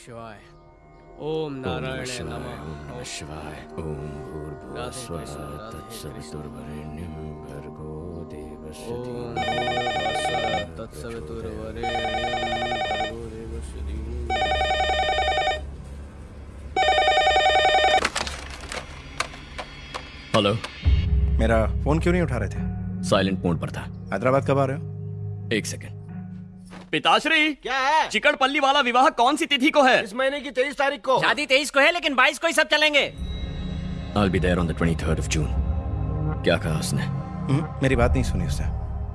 शिवाय। ओम नारायण नमः। शिवाय ओम भूर्भुवस्वः तत्सवितुर्वरेण्यं भर्गो देवस्य ओम तत्सवितुर्वरेण्यं हेलो मेरा फ़ोन क्यों नहीं उठा रहे थे? साइलेंट मोड पर था। हैदराबाद कब आ रहे हो? एक सेकेंड। पिताश्री क्या है? चिकटपल्ली वाला विवाह कौन सी तिथि को है? इस महीने की तेईस तारीख को। शादी तेईस को है लेकिन बाईस को ही सब चलेंगे। I'll be there on the 23rd of June. क्या कहा उसने? हम्म, मेरी बात नहीं सुनी उसने।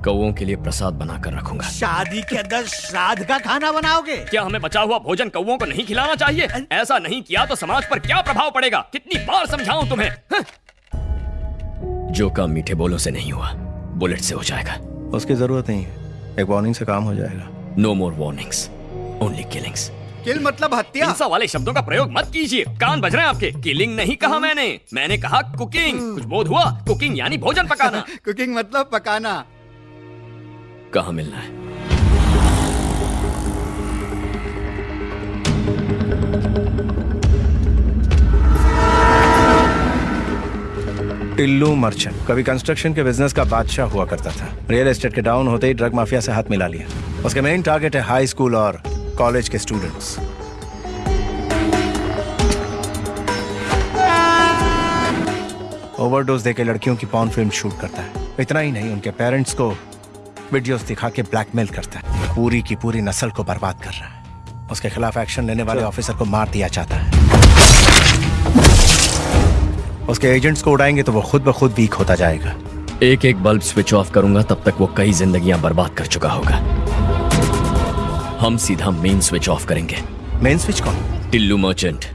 कौओं के लिए प्रसाद बनाकर रखूँगा। शादी के अंदर श्राद्ध का खाना बनाओगे? क्या हमें बचा हुआ भोजन कौओं को नहीं खिलाना चाहिए? ऐसा नहीं किया तो समाज पर क्या प्रभाव पड़ेगा? कितनी बार समझाऊं तुम्हें? हं? जो काम मीठे बोलों से नहीं हुआ बुलेट से हो जाएगा। उसकी ज़रूरत नहीं है। एक वार्निंग से काम हो जाएगा। No more warnings only killings kill मतलब हत्या। हिंसा वाले शब्दों का प्रयोग मत कीजिए। कान बज रहे हैं आपके। किलिंग नहीं कहा मैंने। मैंने कहा कुकिंग कुछ बोध हुआ? कुकिंग यानी भोजन पकाना। कुकिंग मतलब पकाना। कहा मिलना है? टिल्लू मर्चेंट। कभी कंस्ट्रक्शन के बिज़नेस का बादशाह हुआ करता था। रियल एस्टेट के डाउन होते ही ड्रग माफिया से हाथ मिला लिया। उसके मेन टारगेट है हाई स्कूल और कॉलेज के स्टूडेंट्स ओवरडोज देके लड़कियों की पॉन फ़िल्म शूट करता है। इतना ही नहीं उनके पेरेंट्स को वीडियोस दिखा के ब्लैकमेल करता है। पूरी की पूरी नस्ल को बर्बाद कर रहा है। उसके खिलाफ एक्शन लेने वाले ऑफिसर को मार दिया जाता है। उसके एजेंट्स को उड़ाएँगे तो वो खुद ब खुद वीक होता जाएगा। एक एक बल्ब स्विच ऑफ़ करूँगा तब तक वो कई जिंदगियाँ बर्बाद कर चुका होगा। हम सीधा मेन स्विच ऑफ़ करेंगे। मेन स्विच कौन? टिल्लू मर्चेंट